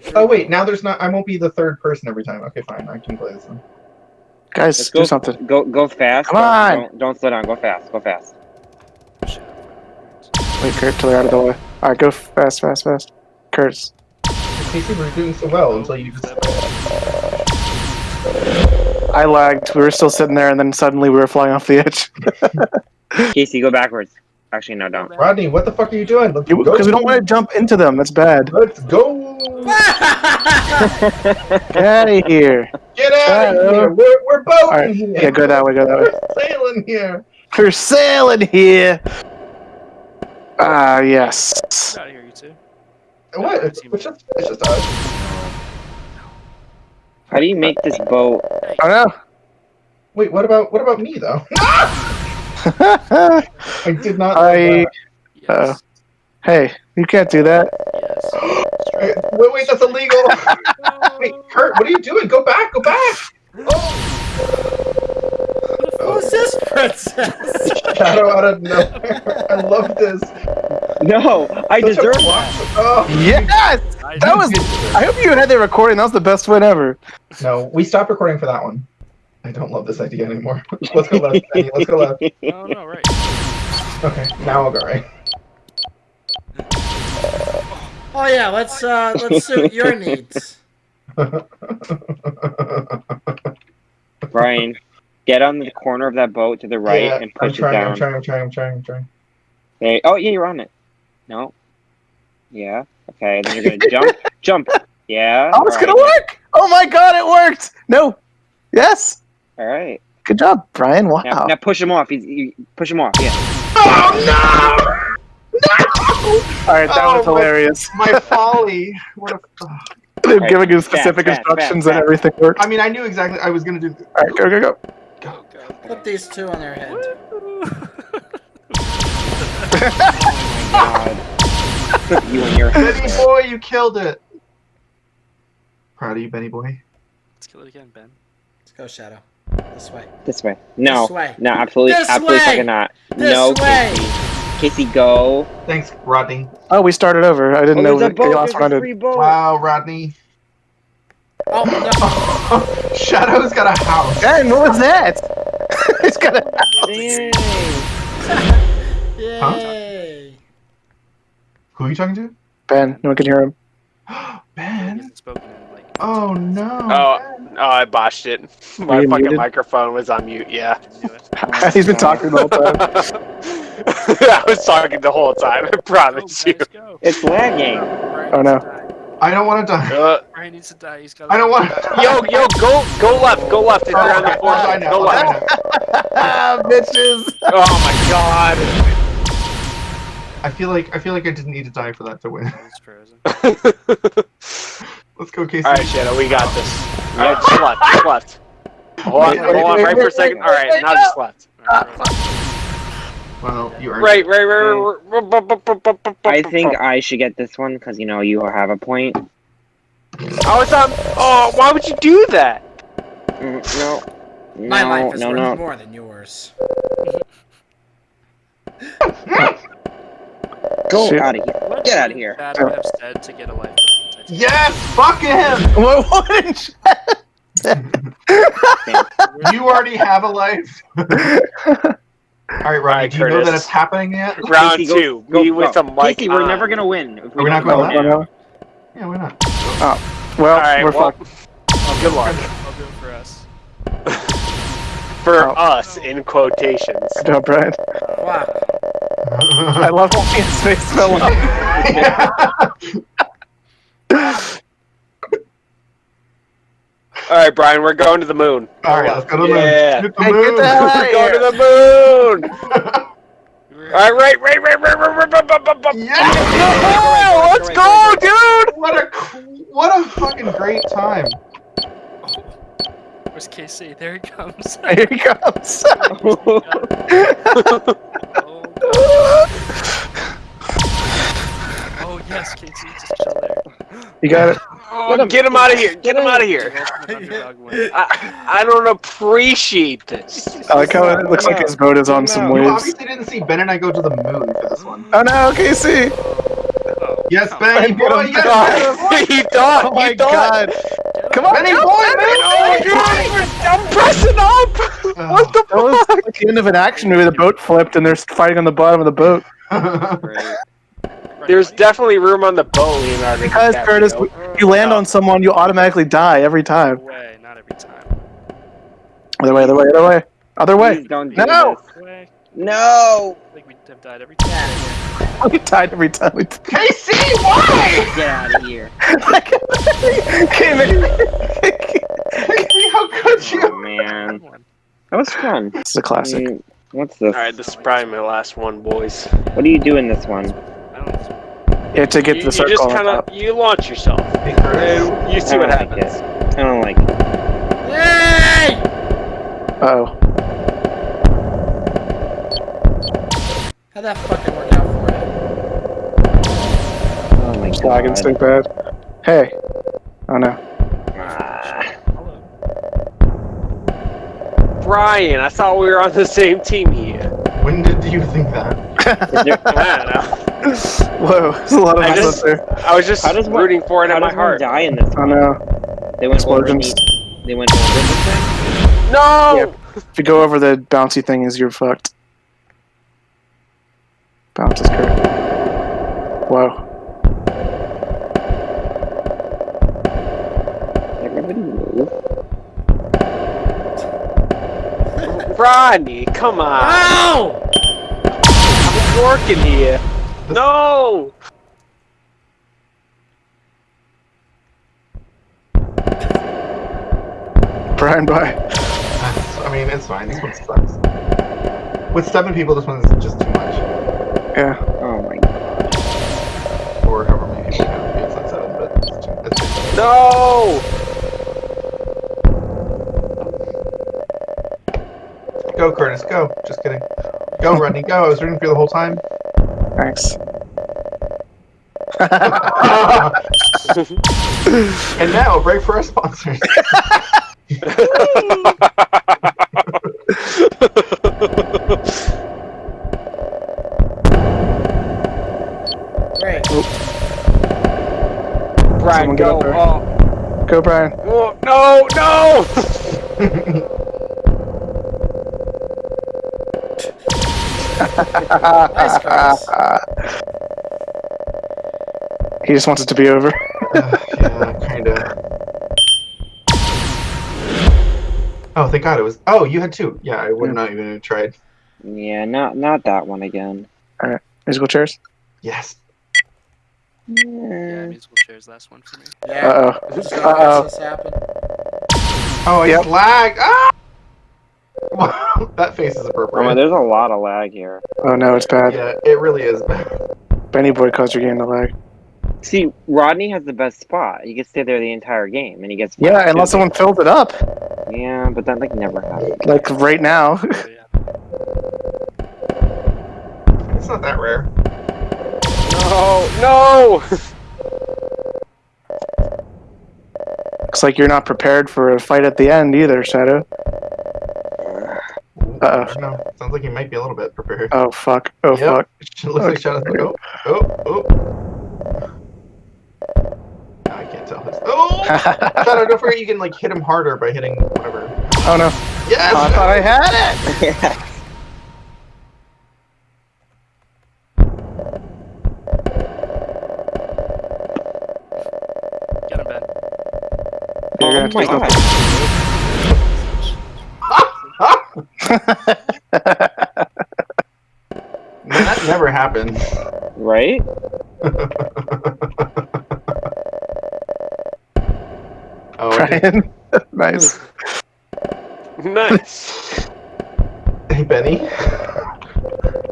many. Oh wait, now there's not. I won't be the third person every time. Okay, fine. I can play this one. Guys, Let's do go. something. Go go fast. Come Don't- on. Don't, don't slow down. Go fast. Go fast. Wait, Kurt, till they're out of the way. Alright, go fast, fast, fast. Kurt's. Casey, we're doing so well until you just. I lagged. We were still sitting there, and then suddenly we were flying off the edge. Casey, go backwards. Actually, no, don't. Rodney, what the fuck are you doing? Let's Because we don't want to jump into them. That's bad. Let's go! Get out of here. Get out of here! We're, we're boating Alright, here! yeah, go that way, go that way. We're sailing here! We're sailing here. Ah, yes. Get out of here, you two. What? It's, it's just, it's just us. How do you make this boat? I don't Wait, what about what about me though? know. I did not. know I. Yes. Uh, hey, you can't do that. yes. Wait, wait, that's illegal. wait, Kurt, what are you doing? Go back, go back. Oh. Who's this princess? Shadow out of nowhere. I love this. No, I Such deserve plot- that. Oh. Yes! I That was. I hope you had the recording. That was the best win ever. No, we stopped recording for that one. I don't love this idea anymore. Let's go left. Danny, Let's go left. No, no, right. Okay, now I'll go right. Oh yeah, let's uh let's suit your needs. Brian, get on the corner of that boat to the right Yeah, and I'm push it down. I'm trying, I'm trying, I'm trying, I'm trying. There- oh, yeah, you're on it. No. Yeah. Okay, then you're gonna jump. Jump. Yeah. Oh, it's all gonna work! Oh my god, it worked! No! Yes! All right. Good job, Brian. Wow. Now, now push him off. He's, you push him off. Yeah. Oh no! No! Alright, that Oh, was hilarious. My folly. What a. They're Alright, giving you specific fast, instructions fast, and everything worked. I mean, I knew exactly. I was gonna do. Alright, go, go, go. Go, go. Put these two on their head. God. Put you in your head. Benny boy, you killed it. Proud of you, Benny boy. Let's kill it again, Ben. Let's go, Shadow. This way. This way. No. This way. No, absolutely, This absolutely way. fucking not. This no, way. Casey. Casey, go. Thanks, Rodney. Oh, we started over. I didn't Oh, know we lost that boat. Chaos There's a wanted. free boat. Wow, Rodney. Oh no! Shadow's got a house. Ben, what was that? He's got a. Dang. Yay! Who are you talking to? Ben, no one can hear him. He Ben. Hasn't spoken in like. Oh no. Oh, oh, I botched it. My you fucking muted? microphone was on mute. Yeah, I knew it. He's been talking the whole time. I was talking the whole time. I Go, promise you. It's lagging. Oh, no. I don't want to die. Uh, Brian needs to die. He's got. I don't want. To yo, yo, go, go left, go left. If you're on the Oh, board, I know, go left. ah, bitches. Oh my god. I feel like I feel like I didn't need to die for that to win. It's frozen. Let's go, Casey. All right, Shadow, we got this. Yeah, just left, just left. Hold on, hold on, wait, right for a second. All right, wait, now just left. Alright, right. Well, you earned Right, right, right, right, right. I think I should get this one because you know you have a point. Oh, it's on. Oh, why would you do that? Mm, No. My life is no, worth no. more than yours. Go Shoot. out of here. Get would outta here. Dad would to get a life. From Titanic? Yes, fuck him. What? What? You already have a life. All right, Rodney. Alright, do you know Curtis. that it's happening yet? Round Casey, go- two. go- Me go. with the mic Casey, we're on. never gonna win. If Are we not don't going go left? now. Yeah, why not? Oh, well, All right, we're well, fucked. good luck I'll do it for us. for Oh. us in quotations. Good job, Brian. Fuck. I love how his face fell off. All right, Brian, we're going to the moon. All right, let's go to the Yeah. moon. Hit the Hey, get moon. the hell out We're of going here. to the moon. We're- All right, right, right, right, right, right, right, right, right, right, right. Yeah! Yeah, let's go, dude. What a what a fucking great time. Where's KC? There he comes. Here he comes. Oh, oh yes, KC, just chill there. You got it. Oh, get him out of here. Get him out of here. Welcome to Underdog Win. I, I don't appreciate this. I like how it looks like his boat is on some No. You waves. obviously didn't see Ben and I go to the moon for this one. Oh no, Casey! Oh, Yes, Come Benny Get boy. him, Yes, God. he thought. Oh my he thought. god! Come on, Benny jump, boy, Benny! Oh I'm pressing up. Oh. What the That was like the end of an action movie. The boat flipped and they're fighting on the bottom of the boat. Right. There's definitely room on the boat, Leonardo. Because Curtis, you land on someone, you automatically die every No time. way, not every time. Other way, other way, other way, other way. Please don't do No! this. No way. I think we have died every time. We died every time. We Casey, why? Get out of here. came. Casey, how could you? Oh man. That was fun. This is a classic. Mm, What's this? All right, this is probably my last one, boys. What do you do in this one? I don't You to get you, to the you just kind of you launch yourself, and you see what don't like happens. I don't like it. Yay! Uh-oh. How'd that fucking work out for you? Oh my god. Lagging so god. bad. Hey. Oh no. Ah. Hello. Brian, I thought we were on the same team here. When did you think that? there- I don't know. Whoa, there's a lot of I us just- up there. I was just How does one- rooting for it How in my heart. die in this Oh one? no. They went over Explosions. the, They went over the? No! Yep. If you go over the bouncy thing, is you're fucked. Bounce is correct. Whoa. Everybody move. Rodney, come on. Ow! I'm working here. No! Brian, bye. That's, I mean, it's fine. This one sucks. With seven people, this one's just too much. Yeah. Oh my god. Or however many people can be. It's not seven, but it's too, it's too No! Go, Curtis, go. Just kidding. Go, Rodney, go. I was rooting for you the whole time. Thanks. and now, a break for our sponsors. Great. Brian, Someone go. up there. Oh, Go, Brian. oh, no, no! Nice, Curtis. he just wants it to be over. Uh, yeah, kinda. Oh, thank God it was. Oh, you had two. Yeah, I would Yeah. not even have tried. Yeah, not not that one again. All right, musical chairs. Yes. Yeah, Yeah. musical chairs, last one for me. Yeah. Uh oh. Just Uh-oh. gonna watch this happen. Oh, I Yep. lagged. Ah! that face is Oh, appropriate. there's a lot of lag here. Oh no, it's bad. yeah, it really is. Bad. Benny Boy caused your game to lag. See, Rodney has the best spot. He can stay there the entire game, and he gets. Yeah, unless someone filled it up. Yeah, but that like never happens. Like right now. Oh. It's not that rare. No, no! Looks like you're not prepared for a fight at the end either, Shadow. Ooh, Uh-oh. I don't know. Sounds like you might be a little bit prepared. Oh fuck. Oh Yep. fuck. It looks like Shadow's like, oh, oh, oh. No, I can't tell. His... Oh! Shadow, don't forget you can like hit him harder by hitting whatever. oh no. Yes! Oh, I thought I had it. Get him, Ben. You're oh gonna my have god! Man, that never happened. Right? oh, I Brian. nice. nice. hey Benny.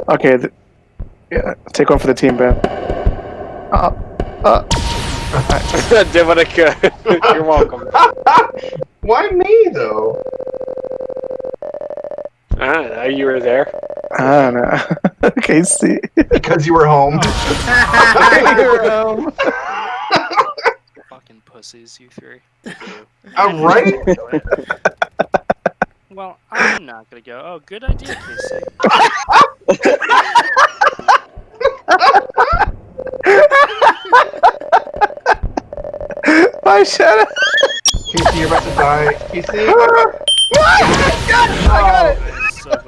Okay. Th- yeah. Take one for the team, Ben. Uh, uh, Did what I could. You're welcome. Why me though? I don't know, you were there. I don't know. okay, see. Because you were home. Oh. you were home. Fucking pussies, you three. I'm right. Well, I'm not gonna go. Oh, good idea, Casey. die, Shadow. Casey, you're about to die. Casey. I'm so glad Oh Shaq my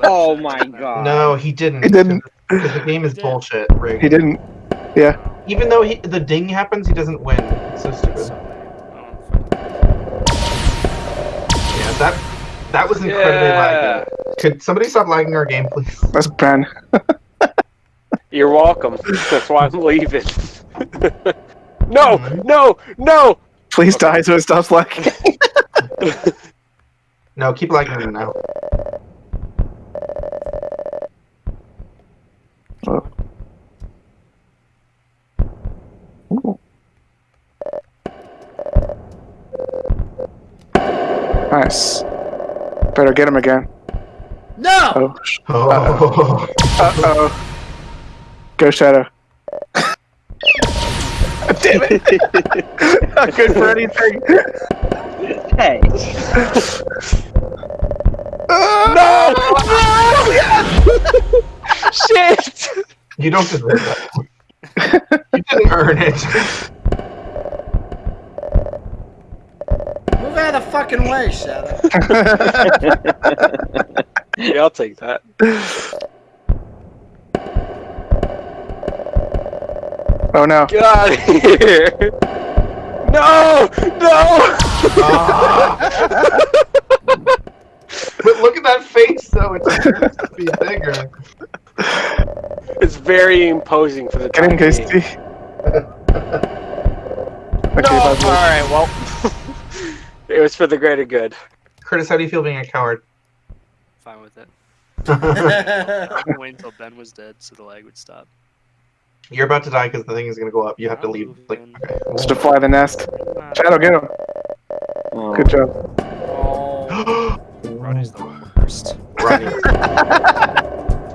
did my god. No, he didn't. He didn't. Because the game is bullshit. Rigged. He didn't. Yeah. Even though he, the ding happens, he doesn't win. It's so stupid. So lame. I don't fucking- Yeah, that that was incredibly Yeah. laggy. Could somebody stop lagging our game, please? That's Ben. You're welcome. That's why I'm leaving. no, Mhm. no, no. Please die so it stops lagging. No, keep lagging him now. Ooh. Nice. Better get him again. No! Oh. sh- Oh, Uh oh. Go Shadow. Damn it! Not good for anything. Hey. no! Shit. You don't deserve that. you didn't earn it. Move out of the fucking way, Shadow. Yeah, I'll take that. Oh no. Get out of here. No, no. Ah. but look at that face, though. It's supposed to be bigger. It's very imposing for the Get him, time Casey. being. Okay, No. All bye, bye. right. Well, it was for the greater good. Curtis, how do you feel being a coward? Fine with it. I'm waiting until Ben was dead so the lag would stop. You're about to die because the thing is gonna go up. You have to I'm leave. Like, moving. okay. It's to fly the nest. Ah, Shadow, get him. Oh. Good job. oh. Ronnie's the worst. right.